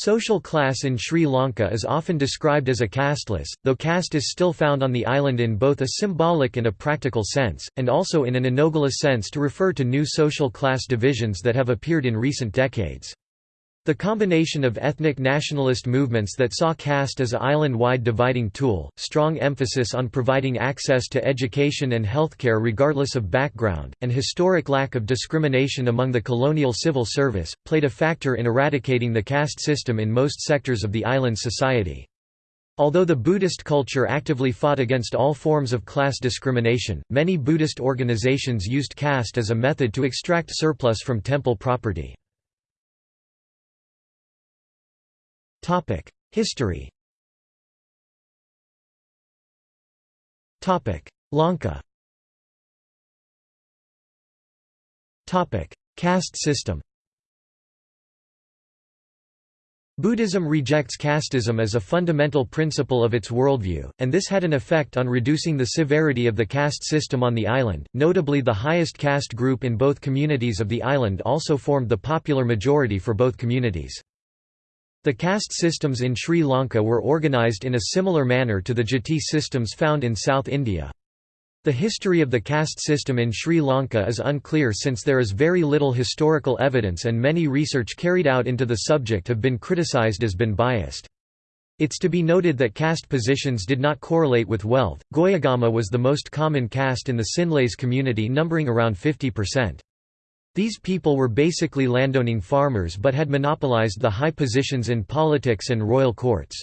Social class in Sri Lanka is often described as a casteless, though caste is still found on the island in both a symbolic and a practical sense, and also in an analogous sense to refer to new social class divisions that have appeared in recent decades. The combination of ethnic nationalist movements that saw caste as a island-wide dividing tool, strong emphasis on providing access to education and healthcare regardless of background, and historic lack of discrimination among the colonial civil service, played a factor in eradicating the caste system in most sectors of the island society. Although the Buddhist culture actively fought against all forms of class discrimination, many Buddhist organizations used caste as a method to extract surplus from temple property. History. Lanka. Caste system. Buddhism rejects casteism as a fundamental principle of its worldview, and this had an effect on reducing the severity of the caste system on the island. Notably, the highest caste group in both communities of the island also formed the popular majority for both communities. The caste systems in Sri Lanka were organised in a similar manner to the jati systems found in South India. The history of the caste system in Sri Lanka is unclear since there is very little historical evidence and many research carried out into the subject have been criticised as been biased. It's to be noted that caste positions did not correlate with wealth. Govagama was the most common caste in the Sinhalese community numbering around 50%. These people were basically landowning farmers but had monopolized the high positions in politics and royal courts.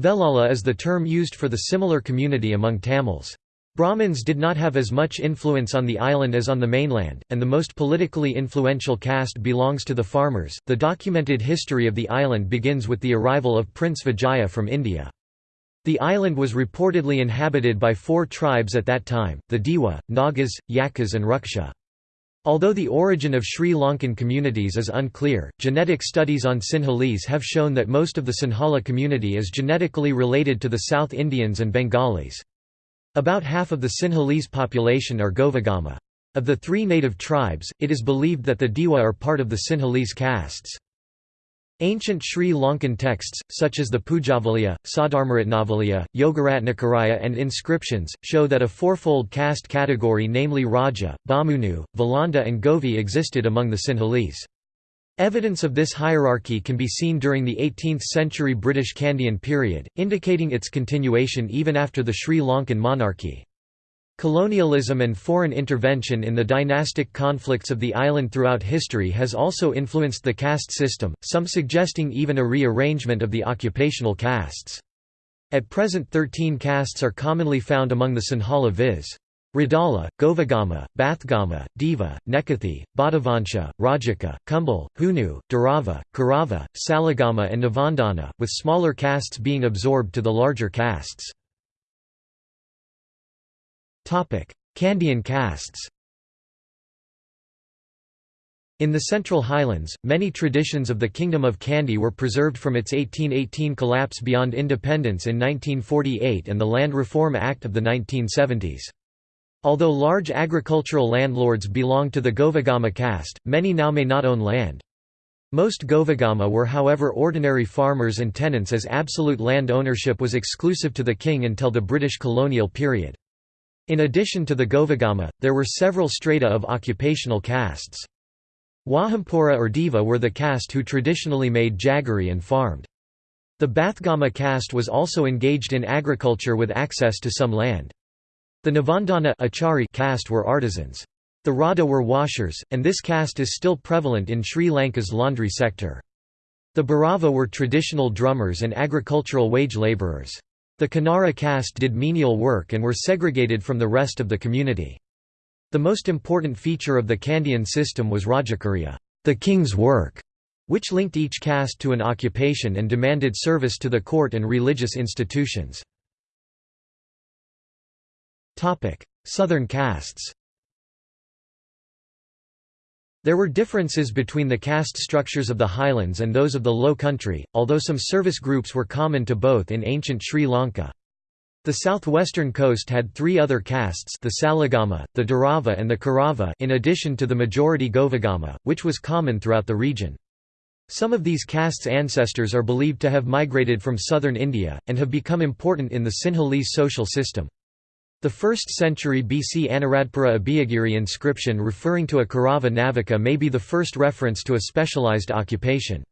Velala is the term used for the similar community among Tamils. Brahmins did not have as much influence on the island as on the mainland, and the most politically influential caste belongs to the farmers. The documented history of the island begins with the arrival of Prince Vijaya from India. The island was reportedly inhabited by four tribes at that time, the Dewa, Nagas, Yakas and Ruksha. Although the origin of Sri Lankan communities is unclear, genetic studies on Sinhalese have shown that most of the Sinhala community is genetically related to the South Indians and Bengalis. About half of the Sinhalese population are Govagama. Of the three native tribes, it is believed that the Dewa are part of the Sinhalese castes. Ancient Sri Lankan texts, such as the Pujavaliya, Saddharmaratnavaliya, Yogaratnakaraya and inscriptions, show that a fourfold caste category namely Raja, Bamunu, Valanda and Govi existed among the Sinhalese. Evidence of this hierarchy can be seen during the 18th-century British Kandyan period, indicating its continuation even after the Sri Lankan monarchy. Colonialism and foreign intervention in the dynastic conflicts of the island throughout history has also influenced the caste system, some suggesting even a rearrangement of the occupational castes. At present 13 castes are commonly found among the Sinhala viz. Radala, Govagama, Bathgama, Deva, Nekathi, Badavansha, Rajaka, Kumbal, Hunu, Dharava, Karava, Salagama and Navandana, with smaller castes being absorbed to the larger castes. Kandyan castes In the Central Highlands, many traditions of the Kingdom of Kandy were preserved from its 1818 collapse beyond independence in 1948 and the Land Reform Act of the 1970s. Although large agricultural landlords belonged to the Govagama caste, many now may not own land. Most Govagama were however ordinary farmers and tenants as absolute land ownership was exclusive to the king until the British colonial period. In addition to the Govagama, there were several strata of occupational castes. Wahampura or Deva were the caste who traditionally made jaggery and farmed. The Bathgama caste was also engaged in agriculture with access to some land. The Navandana Achari caste were artisans. The Radha were washers, and this caste is still prevalent in Sri Lanka's laundry sector. The Berava were traditional drummers and agricultural wage labourers. The Kinnara caste did menial work and were segregated from the rest of the community. The most important feature of the Kandyan system was Rajakarya the king's work", which linked each caste to an occupation and demanded service to the court and religious institutions. Southern castes there were differences between the caste structures of the highlands and those of the low country, although some service groups were common to both in ancient Sri Lanka. The southwestern coast had three other castes the Salagama, the Dharava and the Karava in addition to the majority Govagama, which was common throughout the region. Some of these castes' ancestors are believed to have migrated from southern India, and have become important in the Sinhalese social system. The 1st century BC Anuradhapura Abhayagiri inscription referring to a Kaurava Navika may be the first reference to a specialized occupation.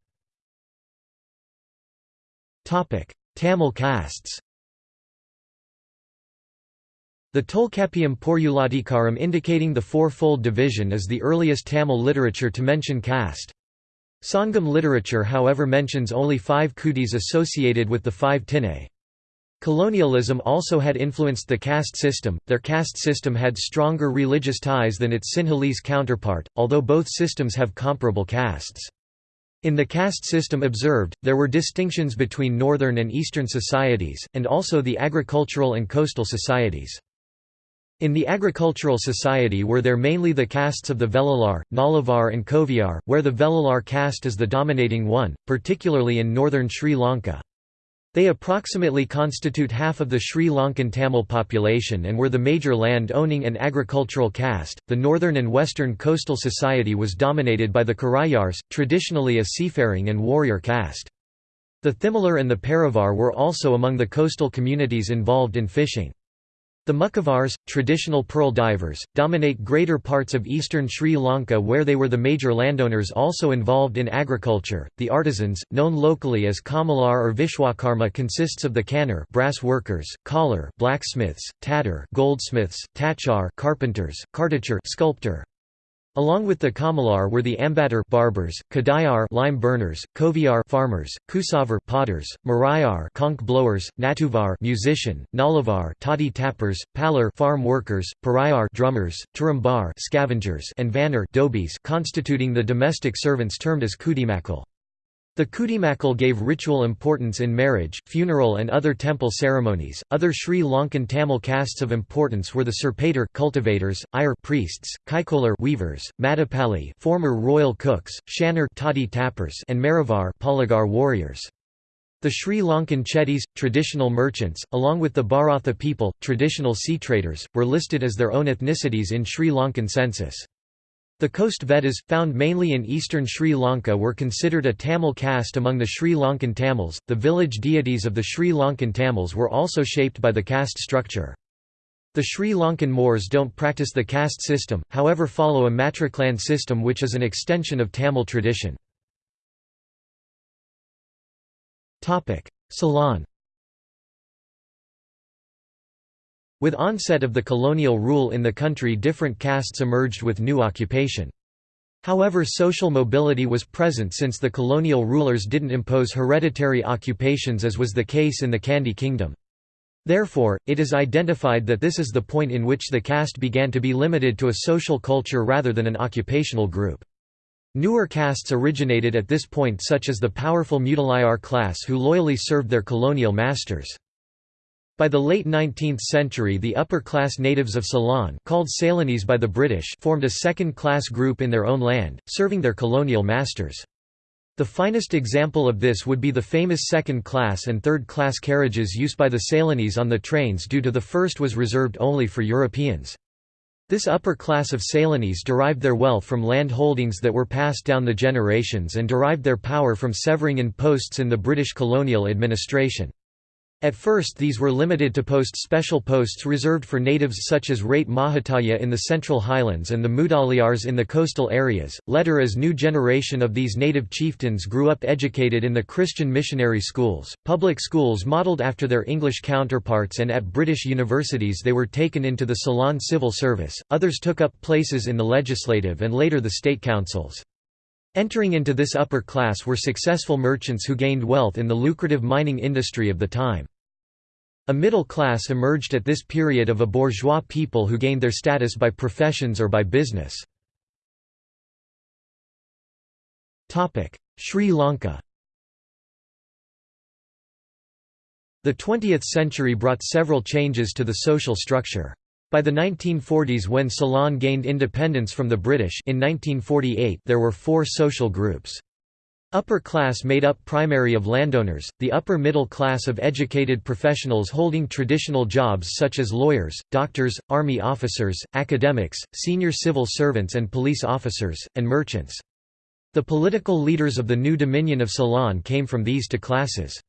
Tamil castes The Tolkappiyam Poruladhikaram indicating the four-fold division is the earliest Tamil literature to mention caste. Sangam literature however mentions only five kutis associated with the five tinai. Colonialism also had influenced the caste system, their caste system had stronger religious ties than its Sinhalese counterpart, although both systems have comparable castes. In the caste system observed, there were distinctions between northern and eastern societies, and also the agricultural and coastal societies. In the agricultural society were there mainly the castes of the Velalar, Nalavar and Koviyar, where the Velalar caste is the dominating one, particularly in northern Sri Lanka. They approximately constitute half of the Sri Lankan Tamil population and were the major land-owning and agricultural caste. The northern and western coastal society was dominated by the Karaiyars, traditionally a seafaring and warrior caste. The Thimilar and the Paravar were also among the coastal communities involved in fishing. The Mukkuvars, traditional pearl divers, dominate greater parts of eastern Sri Lanka where they were the major landowners also involved in agriculture. The artisans, known locally as Kamalar or Vishwakarma consists of the Kannar brass workers, Kollar blacksmiths, Tattar goldsmiths, tachar carpenters, cartacher sculptor, Along with the Kamalar were the Ambattar barbers, Kadayar lime burners, Koviyar farmers, Kusavar potters, Marayar conch blowers, Natuvar musician, Nalavar toddy tappers, Palar farm workers, Parayar drummers, Turambar scavengers, and Vanar dobis constituting the domestic servants termed as Kudimakal. The Kudimakal gave ritual importance in marriage, funeral and other temple ceremonies. Other Sri Lankan Tamil castes of importance were the Serpatar cultivators, Iyer priests, Kaikolar weavers, Madapali former royal cooks, Shanar toddy tappers and Maravar Palagar warriors. The Sri Lankan Chettis, traditional merchants, along with the Bharatha people, traditional sea traders, were listed as their own ethnicities in Sri Lankan census. The coast Veddas, found mainly in eastern Sri Lanka were considered a Tamil caste among the Sri Lankan Tamils. The village deities of the Sri Lankan Tamils were also shaped by the caste structure. The Sri Lankan Moors don't practice the caste system, however follow a matriclan system which is an extension of Tamil tradition. Ceylon With onset of the colonial rule in the country different castes emerged with new occupation. However social mobility was present since the colonial rulers didn't impose hereditary occupations as was the case in the Kandy kingdom. Therefore, it is identified that this is the point in which the caste began to be limited to a social culture rather than an occupational group. Newer castes originated at this point such as the powerful Mudaliar class who loyally served their colonial masters. By the late 19th century the upper-class natives of Ceylon called Ceylonese by the British formed a second-class group in their own land, serving their colonial masters. The finest example of this would be the famous second-class and third-class carriages used by the Ceylonese on the trains due to the first was reserved only for Europeans. This upper class of Ceylonese derived their wealth from land holdings that were passed down the generations and derived their power from severing in posts in the British colonial administration. At first these were limited to post special posts reserved for natives such as Rate Mahatmaya in the Central Highlands and the Mudaliars in the coastal areas. Later as new generation of these native chieftains grew up educated in the Christian missionary schools, public schools modelled after their English counterparts and at British universities they were taken into the Ceylon civil service, others took up places in the legislative and later the state councils. Entering into this upper class were successful merchants who gained wealth in the lucrative mining industry of the time. A middle class emerged at this period of a bourgeois people who gained their status by professions or by business. Sri Lanka The 20th century brought several changes to the social structure. By the 1940s when Ceylon gained independence from the British in 1948 there were four social groups. Upper class made up primary of landowners, the upper middle class of educated professionals holding traditional jobs such as lawyers, doctors, army officers, academics, senior civil servants and police officers, and merchants. The political leaders of the new Dominion of Ceylon came from these two classes.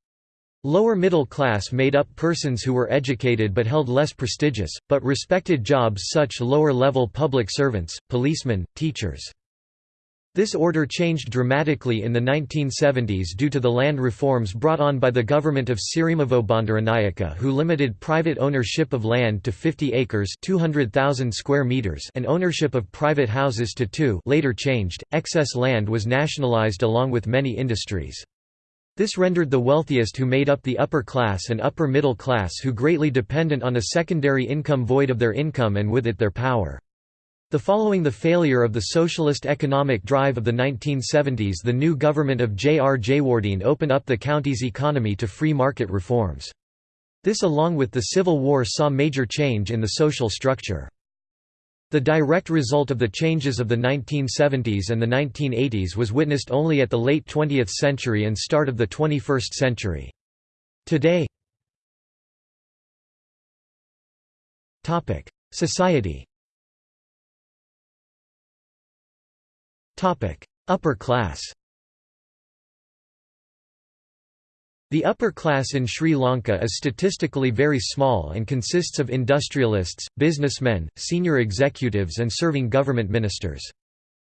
Lower middle class made up persons who were educated but held less prestigious, but respected jobs such lower-level public servants, policemen, teachers. This order changed dramatically in the 1970s due to the land reforms brought on by the government of Sirimavo Bandaranaike who limited private ownership of land to 50 acres 200,000 square meters and ownership of private houses to two later changed, excess land was nationalized along with many industries. This rendered the wealthiest who made up the upper class and upper middle class who greatly dependent on a secondary income void of their income and with it their power. The following the failure of the socialist economic drive of the 1970s the new government of J. R. Jayewardene opened up the county's economy to free market reforms. This along with the Civil War saw major change in the social structure. The direct result of the changes of the 1970s and the 1980s was witnessed only at the late 20th century and start of the 21st century. Today Society Upper class The upper class in Sri Lanka is statistically very small and consists of industrialists, businessmen, senior executives and serving government ministers.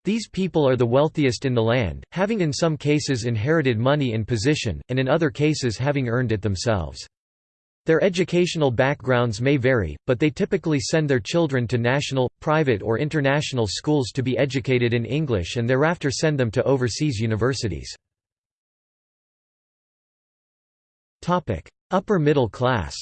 These people are the wealthiest in the land, having in some cases inherited money and position, and in other cases having earned it themselves. Their educational backgrounds may vary, but they typically send their children to national, private or international schools to be educated in English and thereafter send them to overseas universities. Upper middle class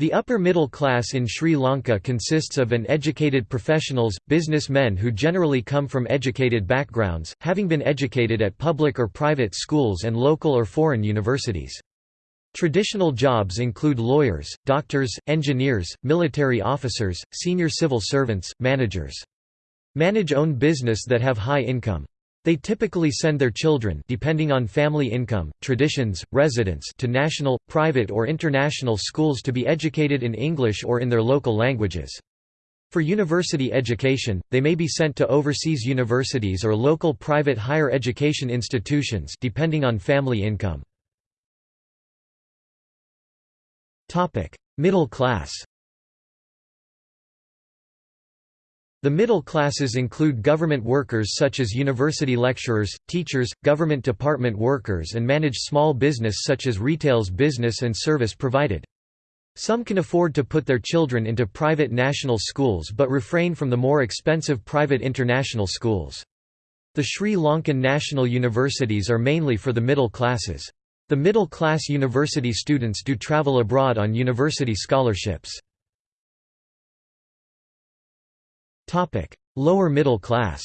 The upper middle class in Sri Lanka consists of an educated professionals, businessmen who generally come from educated backgrounds, having been educated at public or private schools and local or foreign universities. Traditional jobs include lawyers, doctors, engineers, military officers, senior civil servants, managers. Manage own business that have high income. They typically send their children depending on family income, traditions, residence to national, private or international schools to be educated in English or in their local languages. For university education, they may be sent to overseas universities or local private higher education institutions depending on family income. Middle class The middle classes include government workers such as university lecturers, teachers, government department workers and manage small business such as retails business and service provided. Some can afford to put their children into private national schools but refrain from the more expensive private international schools. The Sri Lankan national universities are mainly for the middle classes. The middle-class university students do travel abroad on university scholarships. Lower middle class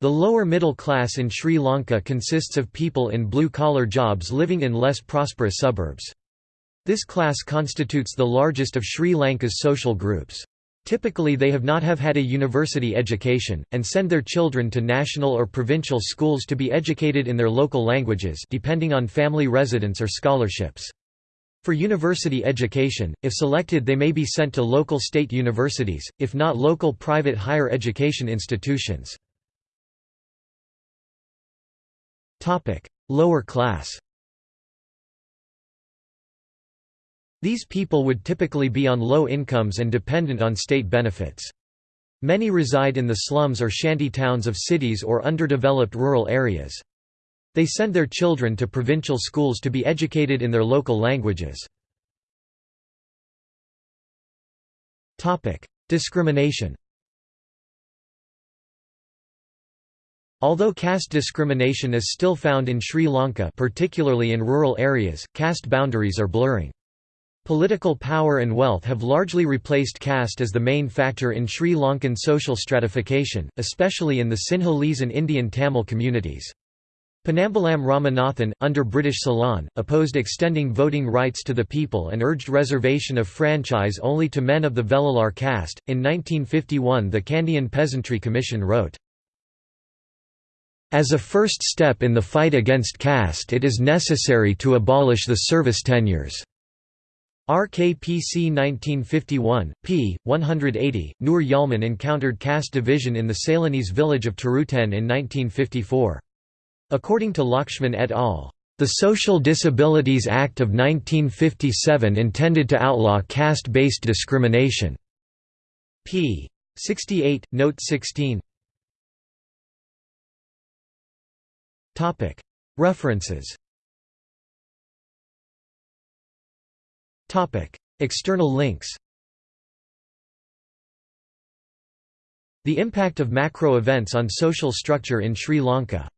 The lower middle class in Sri Lanka consists of people in blue-collar jobs living in less prosperous suburbs. This class constitutes the largest of Sri Lanka's social groups. Typically they have not have had a university education, and send their children to national or provincial schools to be educated in their local languages depending on family residence or scholarships. For university education, if selected they may be sent to local state universities, if not local private higher education institutions. Lower class These people would typically be on low incomes and dependent on state benefits. Many reside in the slums or shanty towns of cities or underdeveloped rural areas. They send their children to provincial schools to be educated in their local languages. Discrimination Although caste discrimination is still found in Sri Lanka particularly in rural areas, caste boundaries are blurring. Political power and wealth have largely replaced caste as the main factor in Sri Lankan social stratification, especially in the Sinhalese and Indian Tamil communities. Ponnambalam Ramanathan, under British Ceylon, opposed extending voting rights to the people and urged reservation of franchise only to men of the Velalar caste. In 1951, the Kandyan Peasantry Commission wrote, As a first step in the fight against caste, it is necessary to abolish the service tenures. RKPC 1951, p. 180, Nur Yalman encountered caste division in the Ceylonese village of Taruten in 1954. According to Lakshman et al., "...the Social Disabilities Act of 1957 intended to outlaw caste-based discrimination." p. 68, note 16 References External links The impact of macro events on social structure in Sri Lanka